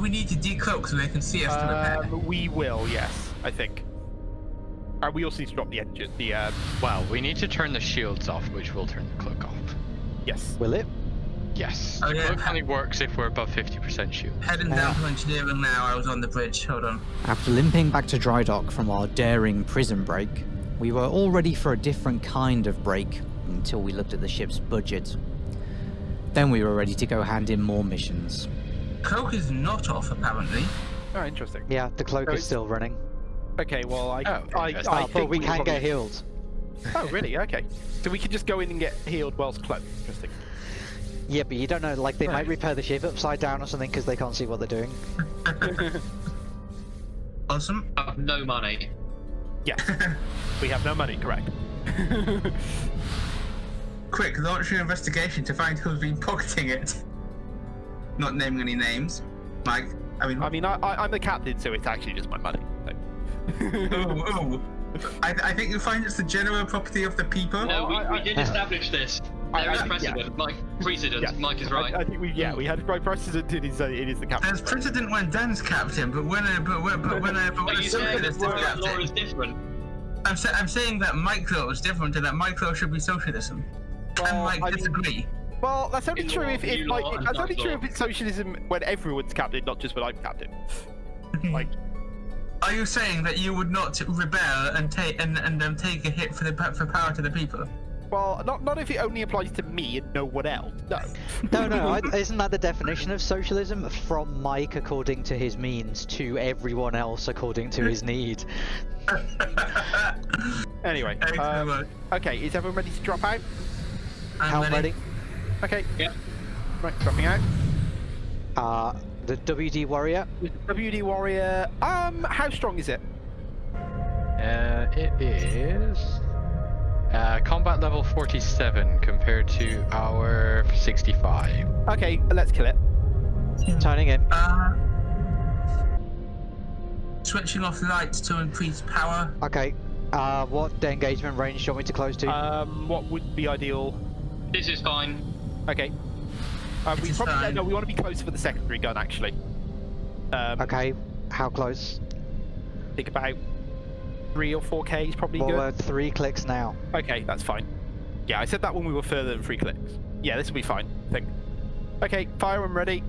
do we need to decloak so they can see us to repair? Um, we will, yes, I think. Uh, we also need to drop the engine. The um, Well, we need to turn the shields off, which will turn the cloak off. yes. Will it? Yes. Oh, the yeah. cloak only works if we're above 50% shield. Heading down to engineering now. I was on the bridge. Hold on. After limping back to dry dock from our daring prison break, we were all ready for a different kind of break until we looked at the ship's budget. Then we were ready to go hand in more missions. Cloak is not off apparently. Oh, interesting. Yeah, the cloak So is it's- still running. Okay, well, I, Oh, I, yes. I Oh, think but we will can probably- get healed. Oh, really? Okay. So we can just go in and get healed whilst cloaked. Interesting. Yeah, but you don't know, like, they might repair the ship upside down or something because they can't see what they're doing. Awesome. I have no money. Yes. we have no money, correct. Quick, launch an investigation to find who's been pocketing it. Not naming any names. Mike. I mean, I mean, I, I, I'm the captain, so it's actually just my money. So. ooh, ooh. I, I think you find it's the general property of the people. No, we, we did establish this. I- There is I- precedent. Mike, precedent. Yeah. Mike is right. I, I think we, yeah, we had right precedent. It is, uh, it is the captain. There's precedent when Dan's captain, but when a but when, but when a, but when a you saying that socialist is Royal law is different? I'm, sa- I'm saying that micro is different and that micro should be socialism. Well, and Mike I mean- disagree. Well, that's only In true if, if you like, law, that's only true if it's socialism when everyone's captain, not just when I'm captain. Like, Are you saying that you would not rebel and take and and um, take a hit for the for power to the people? well, not not if it only applies to me and no one else. No. No, no, I, isn't that the definition of socialism? From Mike according to his means to everyone else according to his need. Anyway, um, okay, is everyone ready to drop out? I'm How ready? Okay. Yep. Right, dropping out. Uh, the WD Warrior. The WD Warrior. Um, how strong is it? Uh, it is uh, combat level 47 compared to our 65. Okay, let's kill it. Turning in. Uh, switching off lights to increase power. Okay. Uh, what engagement range do you want me to close to? Um, what would be ideal? This is fine. Okay. Uh, we is probably fine. no, we want to be close for the secondary gun actually. Um, okay. How close? Think about three or four K is probably Well, good. we're three clicks now. Okay, that's fine. Yeah, I said that when we were further than three clicks. Yeah, this will be fine. I think. Okay, fire and ready.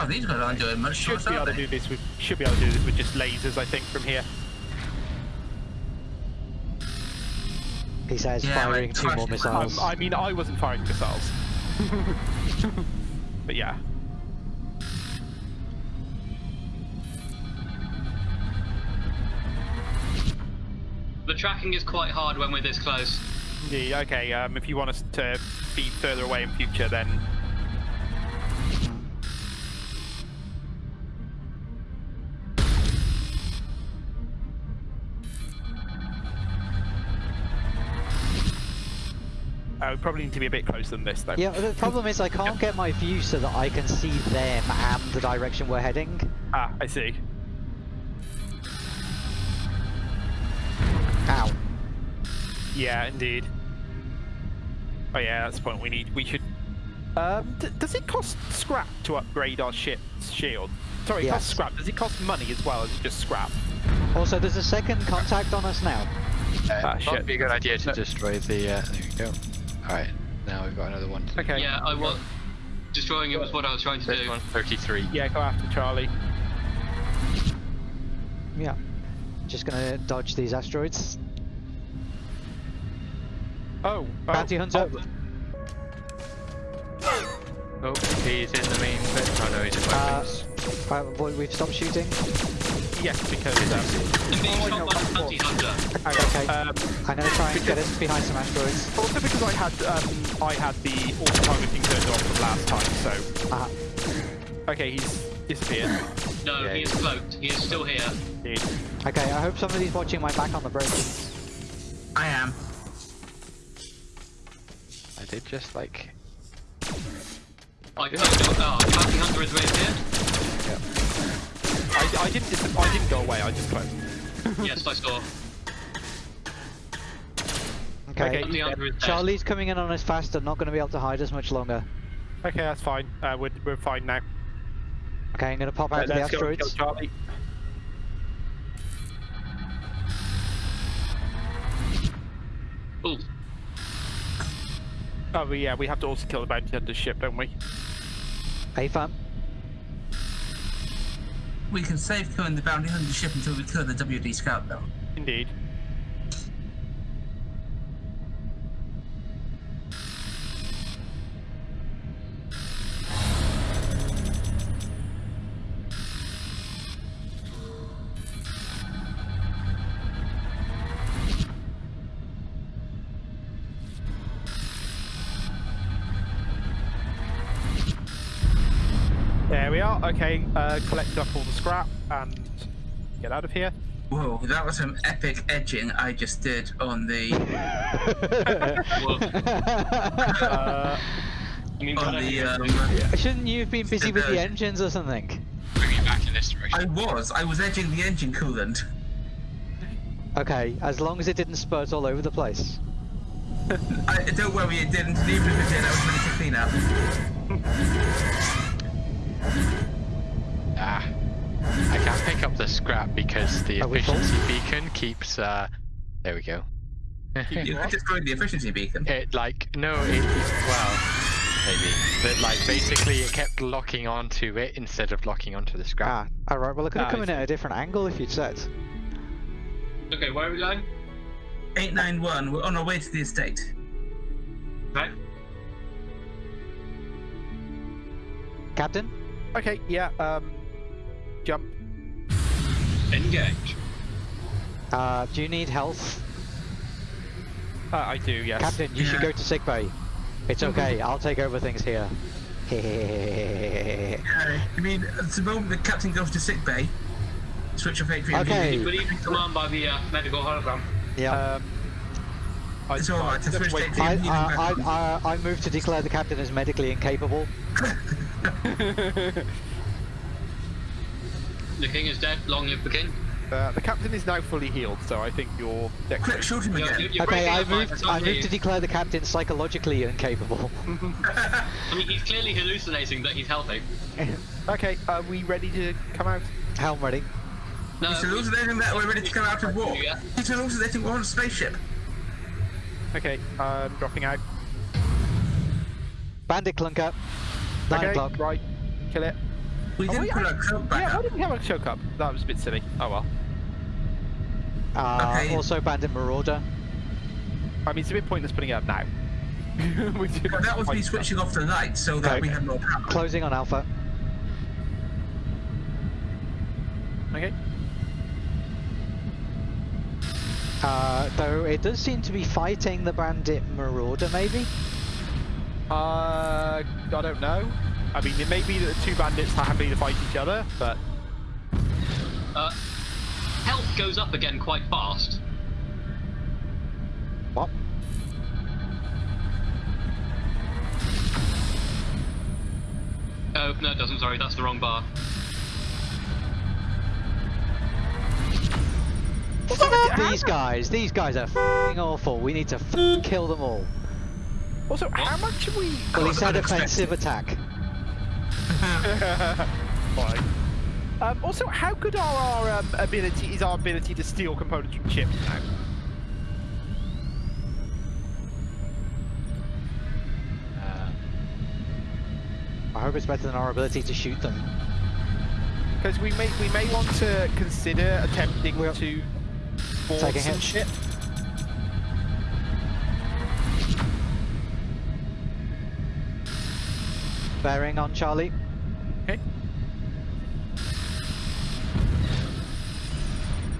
Oh, these guys aren't doing much. Should to us, be are able to do this with should be able to do this with just lasers, I think, from here. He says Yeah, firing two more twice- Um, missiles. I mean, I wasn't firing missiles. but yeah. The tracking is quite hard when we're this close. Yeah, okay, um, if you want us to be further away in future, then probably need to be a bit closer than this, though. Yeah, the problem is I can't get my view so that I can see them and the direction we're heading. Ah, I see. Ow. Yeah, indeed. Oh yeah, that's the point. We need. We should. Um, d- does it cost scrap to upgrade our ship's shield? Sorry, it costs scrap. Does it cost money as well as just scrap? Also, there's a second contact on us now. Uh, Ah, it shit. would be a good idea to destroy the. Uh, there we go. Alright, now we've got another one. To Okay. Yeah, I was destroying it was what I was trying to This do. one, 33. Yeah, go after Charlie. Yeah. Just gonna dodge these asteroids. Oh, oh, Bounty hunter. Oh, he's in the main bit. Oh no, he's in Uh, weapons. Right, boy, we've stopped shooting. Yes, because um, I'm being shot by the bounty hunter. Okay. um, I'm gonna try and get us behind some asteroids. also because I had um, I had the auto targeting turned on from last time. So Uh, okay, he's disappeared. No, Yeah, he is cloaked. He is still here. Indeed. okay, I hope somebody's watching my back on the bridge. I am. I did just like. I cloaked him. Oh, the bounty hunter is right reappeared. I, I didn't dis- I didn't go away. I just closed. yes, I saw. Okay. Okay. The answer is dead. Charlie's coming in on us faster, not going to be able to hide us much longer. Okay, that's fine. Uh, we're, we're fine now. Okay, I'm going to pop out Uh, of the let's go kill asteroids. Charlie. Ooh, Oh, yeah, we have to also kill the bounty hunter's ship, don't we? Hey, fam. We can save killing the bounty hunter ship until we kill the WD scout, though. Indeed. There. Okay, uh, collect up all the scrap and get out of here. Whoa, that was some epic edging I just did on the. Uh, I mean, on the. I- Um, Shouldn't you have been busy with the engines or something? Bring me back in this direction. I was. I was edging the engine coolant. Okay, as long as it didn't spurt all over the place. I, don't worry, it didn't. and Even if it did, I was ready to clean up. scrap because the Are efficiency beacon keeps, uh... There we go. You could destroy the efficiency beacon. it, like, no, it, well, maybe. But, like, basically it kept locking onto it instead of locking onto the scrap. Ah, alright, well, it could have Ah, come in at a different angle if you'd said. Okay, where are we going? 891, we're on our way to the estate. Right. Captain? okay, yeah. Um, jump. Engage. Uh, do you need health? Uh, I do, yes. Captain, you should go to sickbay. It's okay, I'll take over things here. okay. Uh, I mean, at the moment the captain goes to sick bay, switch off Atrium. Okay. But even command by the uh, medical hologram. Yeah. Um, I, It's alright, to just wait- to I, I, I, I, I move to declare the captain as medically incapable. The king is dead. Long live the king. uh, the captain is now fully healed, so I think you're deck Quick, shoot him again. you're, you're Okay, I up, Mike, moved, I hear moved to declare the captain psychologically incapable. I mean, he's clearly hallucinating that he's healthy. Okay, are we ready to come out? Helm ready. No, He's hallucinating that we're ready to come out of war. Yeah. He's hallucinating we're on a spaceship. Okay, I'm dropping out. Bandit clunker. Nine okay, o'clock. right. Kill it. We didn't wait, put I- our cloak back Yeah, why up. did we have a choke up? That was a bit silly. Oh well. Uh, Okay. Also bandit marauder. I mean, it's a bit pointless putting it up now. We do Well, that was me quite switching off the light so that Okay. we have more power. Closing on alpha. Okay. Uh, though it does seem to be fighting the bandit marauder, maybe? Uh, I don't know. I mean, it may be that the two bandits are happy to fight each other, but Uh, health goes up again quite fast. What? Oh, no, it doesn't. Sorry, that's the wrong bar. These guys, these guys are f***ing awful. We need to f- kill them all. also, how much are we? Well, he said unexpected. offensive attack. Fine. Um, also, how good are our um, ability? Is our ability to steal components from ships now? Uh, I hope it's better than our ability to shoot them. Because we may we may want to consider attempting Well, to board take a some hit. ship. Bearing on Charlie. Okay.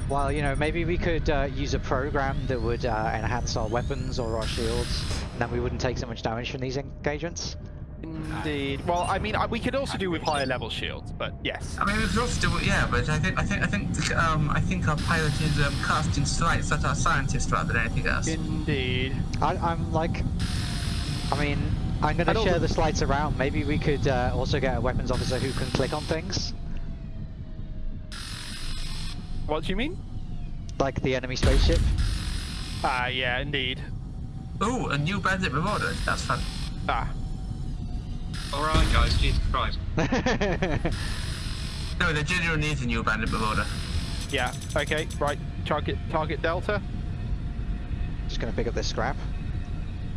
Well, you know, maybe we could uh, use a program that would uh, enhance our weapons or our shields, and then we wouldn't take so much damage from these engagements. Indeed. Well, I mean, we could also do with higher level shields, but yes. I mean, we could also do it, yeah, but I think I think I think um, I think our pilot is um, casting slights at our scientists rather than anything else. Indeed. I, I'm like, I mean, I'm going to share the slides around. Maybe we could uh, also get a weapons officer who can click on things. What do you mean? Like the enemy spaceship. Ah, yeah, indeed. Ooh, a new bandit marauder. That's fun. Ah, Alright, guys, Jesus Christ. No, the general needs a new bandit marauder. yeah. Okay, right. Target, target Delta. Just gonna pick up this scrap.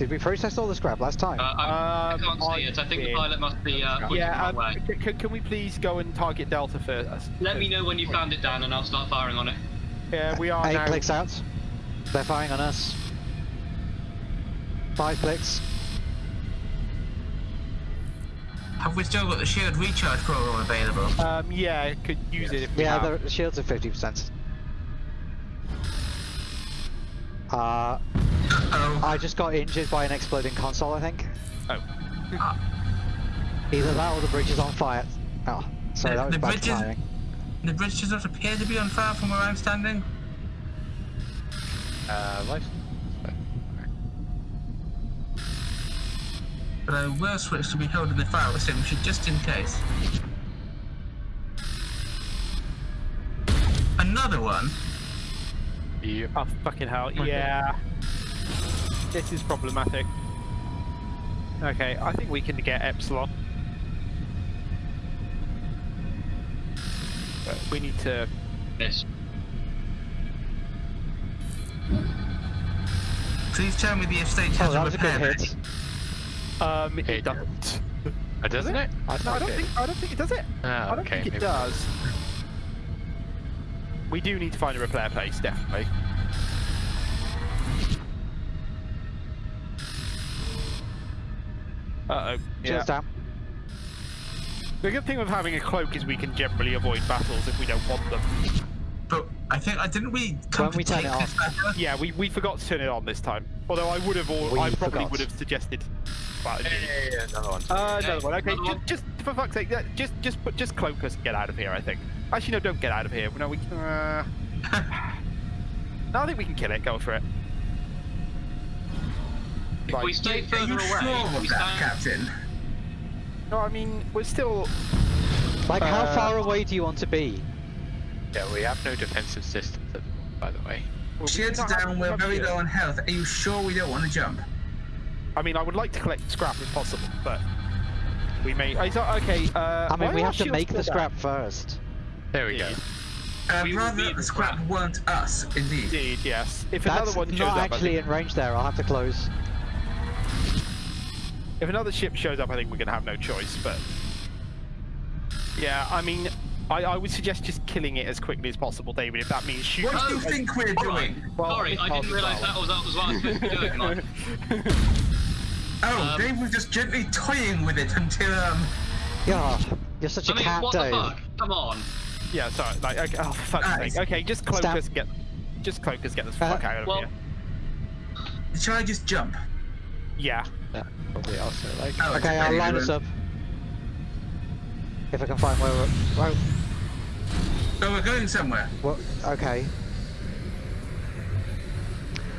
Did we process all the scrap last time? Uh, I, I Um, can't see I it. I think the pilot must be uh, pointing Yeah. Um, wrong way. can we please go and target Delta first? Let me know when you found it, Dan, and I'll start firing on it. Yeah, we are Eight now. clicks out. They're firing on us. Five clicks. Have we still got the shield recharge program available? Um, yeah, could use it if we Yeah, have. the shields are 50%. Uh, Oh, I just got injured by an exploding console, I think. Oh. Either that or the bridge is on fire. Oh, sorry, The- that was the bad bridge is- the bridge does not appear to be on fire from where I'm standing. Uh, life. But I will switch to be holding the fire extinguisher just in case. Another one? You. Oh, fucking hell. Yeah. This is problematic. Okay, I think we can get Epsilon. But we need to. Miss. Please tell me the estate has Oh, that a was a good hit. Um, it It- doesn't. Oh, doesn't it? I No, I don't it think. I don't think it does it. Ah, I don't okay, think it maybe. does. We do need to find a repair place, definitely. Uh oh. Yeah. Shields down. The good thing with having a cloak is we can generally avoid battles if we don't want them. But I think I didn't we come When to we turn take it this off. battle? Yeah, we, we forgot to turn it on this time. Although I would have, all, We I probably forgot. would have suggested. But yeah, another one. uh, another Hey, one. Okay, another just, one. just for fuck's sake, yeah, just just put just cloak us and get out of here. I think. Actually, no, don't get out of here. No, we. Uh... no, I think we can kill it. Go for it. If Right. we stay Are further you away, sure we of that, stand. Captain? No, I mean we're still. Like, how Uh, far away do you want to be? Yeah, we have no defensive systems, by the way. well, we Shields do are not down, we're very here. low on health. Are you sure we don't want to jump? I mean, I would like to collect scrap if possible, but we may. Oh, so- okay. Uh, I mean, we have to make the still down? scrap first. There we go. Uh, We will rather that the the scrap scrap. weren't us, indeed. Indeed, yes. If That's another one shows not up, I actually think- in range there. I'll have to close. If another ship shows up, I think we're gonna have no choice. But yeah, I mean, I, I would suggest just killing it as quickly as possible, David. If that means shooting. What do you Oh, think we're Alright. doing? Well, Sorry, I didn't realise well. that was, that was what I was supposed to be doing. Mike. Oh, Um, Dave was just gently toying with it until, um... Yeah, you're such a I mean, cat, what Dave. the fuck? Come on. Yeah, sorry. Like, okay, oh, for fuck's Ah, sake. Okay, just cloak Stab. us and get, just cloak us, get this Uh, fuck out of well- here. Shall I just jump? Yeah. That probably also like. Oh, Okay, I'll line us up. If I can find where we're... Well, Oh, we're going somewhere. well okay.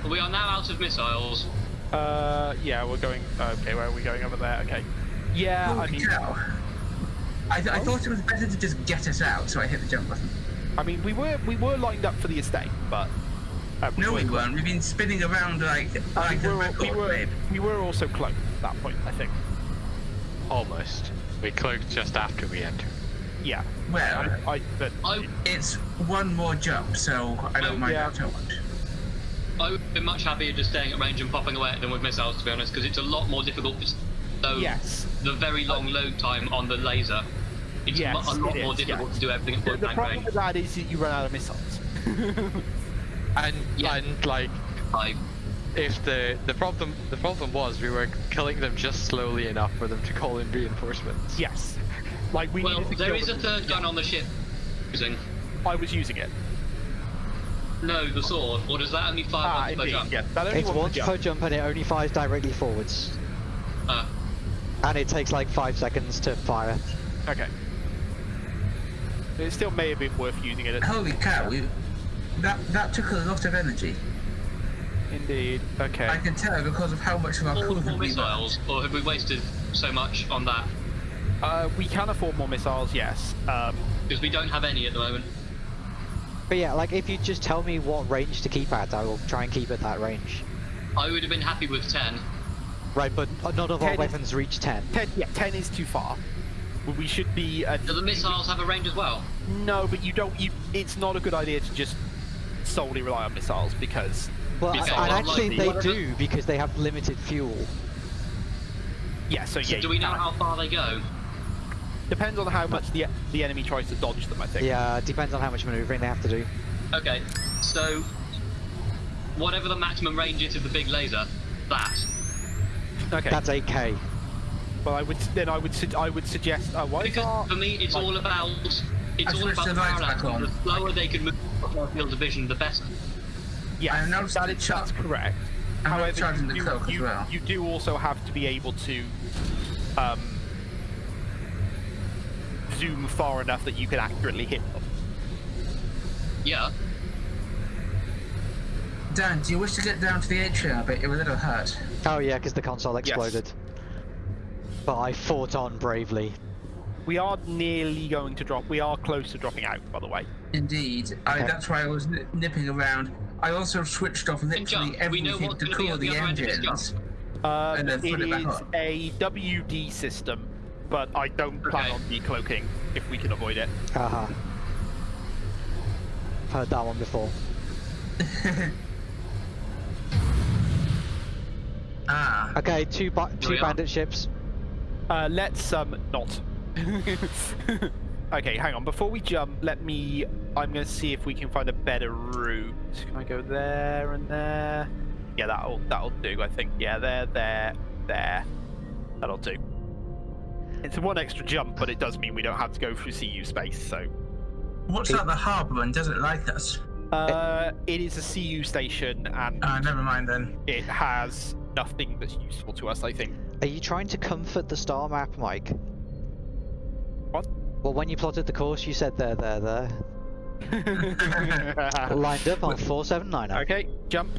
We are now out of missiles. Uh, yeah, we're going. Okay, where are we going over there? Okay. Yeah, I Holy mean, cow. I, th- I thought it was better to just get us out, so I hit the jump button. I mean, we were we were lined up for the estate, but. No, we were- weren't. We've been spinning around like, like we, were, we, record were, wave. we were also cloaked at that point, I think. Almost. We cloaked just after we entered. Yeah. Well, I, I, but, I, it's one more jump, so I don't mind yeah. that too much. I would be much happier just staying at range and popping away at them with missiles, to be honest, because it's a lot more difficult. to- So yes. the very long load time on the laser, it's Yes, mu- a lot it more is, difficult yes. to do everything at The, point the problem range. with that is that you run out of missiles. And Yeah. and like I, if the the problem the problem was we were killing them just slowly enough for them to call in reinforcements. yes. Like we well, needed to there kill a third gun on the ship. Using I was using it. no, the sword, or does that only fire Ah, once per jump? Yes. That only It's one per jump. jump and it only fires directly forwards. Uh, And it takes like five seconds to fire. Okay. It still may have been worth using it. Holy cow, we, that, that took a lot of energy. Indeed. Okay. I can tell because of how much of our all crew four have missiles, or have we wasted so much on that? Uh, we can afford more missiles, yes. Um, Because we don't have any at the moment. But yeah, like if you just tell me what range to keep at, I will try and keep at that range. I would have been happy with 10. Right, but none of our Ten is- weapons reach 10. 10, yeah, 10 is too far. We should be. Uh, Do the missiles have a range as well? no, but you don't. You, it's not a good idea to just solely rely on missiles because. Well, Because and actually they do because they have limited fuel. Yeah, so So yeah. do we know how far they go? Depends on how much the the enemy tries to dodge them. I think. Yeah, depends on how much maneuvering they have to do. Okay, so whatever the maximum range is of the big laser, that. Okay. That's 8k. Well, I would then I would su- I would suggest. Uh, why Because our- for me, it's like- all about it's I all switched about the the lights parallax. back on. The slower they can move across our field of vision, the better. Yes, I noticed that the is, char- that's correct. I'm However, charging the you, cloak as you, well. you do also have to be able to um, zoom far enough that you can accurately hit them. Yeah. Dan, do you wish to get down to the atrium a bit? You're a little hurt. Oh yeah, because the console exploded. But I fought on bravely. We are nearly going to drop. We are close to dropping out, by the way. Indeed. I, Okay. that's why I was nipping around. I also switched off literally jump. We know everything to cool the the other end of this engines. Um, And then put it back a WD system, but I don't plan Okay. on decloaking if we can avoid it. Haha. Heard that one before. Ah. Okay, two ba- two we are. bandit ships. Uh, let's um not. okay, hang on. Before we jump, let me. I'm going to see if we can find a better route. Can I go there and there? Yeah, that'll that'll do. I think. Yeah, there, there, there. That'll do. It's one extra jump, but it does mean we don't have to go through CU space. So, What's that, the harbour, and does it like us? uh, it is a CU station, and Ah, never mind then. it has nothing that's useful to us. I think. Are you trying to comfort the star map, Mike? What? Well, when you plotted the course, you said there, there, there. Lined up on 4790. okay, jump.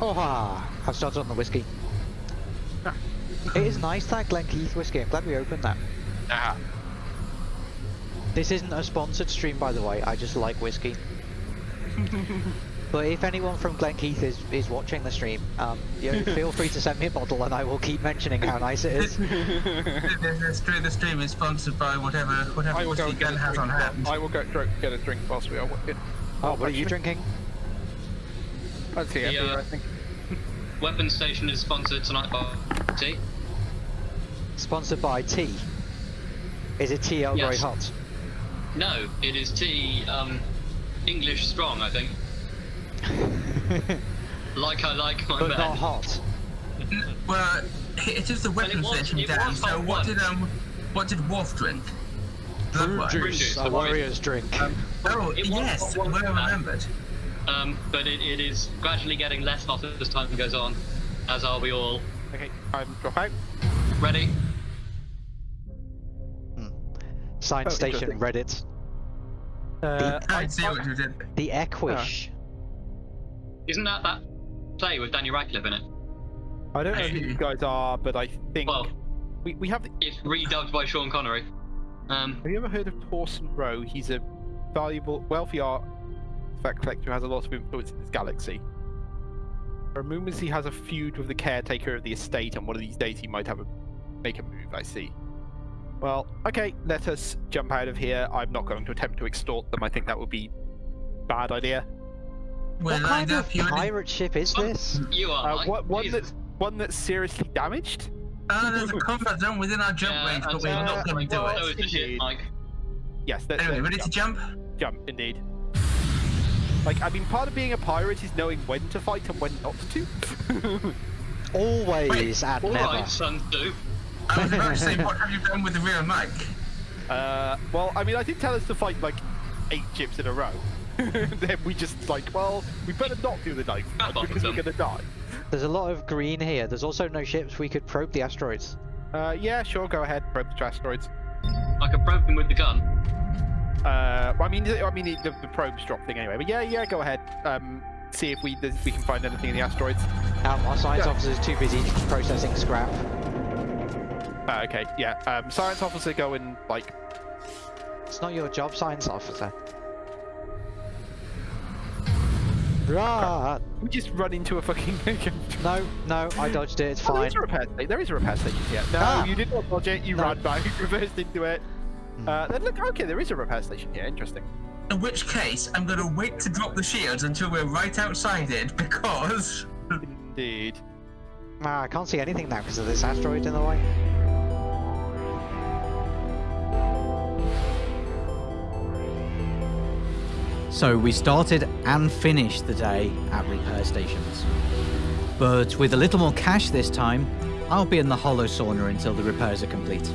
Oh, ha! I've started on the whiskey. Ah. It is nice that Glenkeith whiskey. I'm glad we opened that. Ah, This isn't a sponsored stream, by the way. I just like whiskey. but if anyone from Glenkeith is, is watching the stream, um, you know, feel free to send me a bottle, and I will keep mentioning how nice it is. the, the, stream, the stream is sponsored by whatever whatever I will go whiskey Gun has on hand. I will go get a drink whilst we are working. Oh, what are you drinking? Let's. The, uh, I think. Weapon station is sponsored tonight by tea. Sponsored by tea. Is it tea Earl Grey hot? No, it is tea Um, English strong, I think. Like I like my but men. not hot. Well, it is the weapon was- station, it Dan. was So hot what one. did um, what did Worf drink? Blood Brew juice, juice, a the warrior's drink. Um, Oh It was yes, well remembered. Um, but it, it is gradually getting less hot as time goes on, as are we all. Okay, I'm drop out. Ready? Science Oh, station interesting. Reddit. Uh, I see what you did. The Equish. Isn't that that play with Daniel Radcliffe in it? I don't know who you guys are, but I think Well, we, we have. The, it's redubbed by Sean Connery. Um, have you ever heard of Torsten Rowe? He's a valuable, wealthy art fact collector who has a lot of influence in this galaxy. There are rumors he has a feud with the caretaker of the estate, and one of these days he might have a make a move. I see. Well, okay, let us jump out of here. I'm not going to attempt to extort them. I think that would be bad idea. We're What kind of pirate ship is this? you are. Uh, Mike. what one Jesus. that's one that's seriously damaged? Oh, there's a comfort zone within our jump Yeah, range, but and we're so- not going to do well, So it. is the ship, Mike. Yes. Let's, Anyway, let's ready to jump. jump? Jump, indeed. Like, I mean, part of being a pirate is knowing when to fight and when not to. Always Wait, and All never. right, son, do. I was about to say, what have you done with the real Mike? uh, well, I mean, I did tell us to fight like eight ships in a row. then we just like, well, we better not do the ninth Crap one off because we're them. gonna die. There's a lot of green here. There's also no ships. We could probe the asteroids. Uh, yeah, sure, go ahead, probe the asteroids. I can probe them with the gun. Uh, well, I mean, I mean, the, the probes drop thing anyway. But yeah, yeah, go ahead. Um, see if we if we can find anything in the asteroids. Um, our science Yeah. officer's too busy processing scrap. Uh, okay, yeah. Um, science officer going like It's not your job, science officer. Right. we just run into a fucking. No, no, I dodged it. It's Oh, there fine. is a repair station. There is a repair station here. No, Ah. you did not dodge it. You No. ran back, reversed into it. Hmm. Uh, then look, okay, there is a repair station here. Interesting. In which case, I'm gonna wait to drop the shields until we're right outside it because Indeed. Ah, I can't see anything now because of this asteroid in the way. So we started and finished the day at repair stations. But with a little more cash this time, I'll be in the hollow sauna until the repairs are complete.